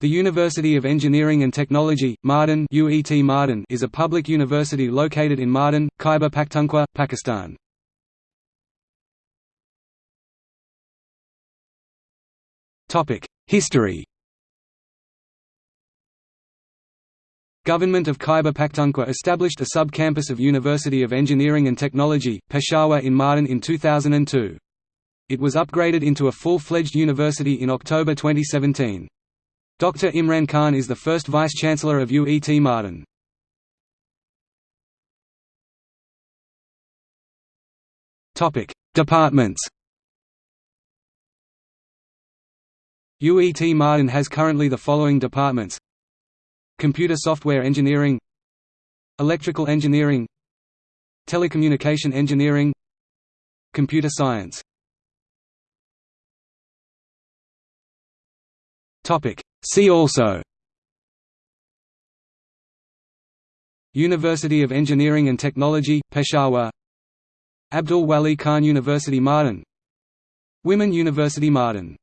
The University of Engineering and Technology, Mardan UET Mardan is a public university located in Mardan, Khyber Pakhtunkhwa, Pakistan. History Government of Khyber Pakhtunkhwa established a sub-campus of University of Engineering and Technology, Peshawar in Mardan in 2002. It was upgraded into a full-fledged university in October 2017. Dr. Imran Khan is the first Vice-Chancellor of UET Mardan. Departments UET Mardan has currently the following departments Computer Software Engineering Electrical Engineering Telecommunication Engineering Computer Science See also University of Engineering and Technology, Peshawar Abdul Wali Khan University Mardan Women University Mardan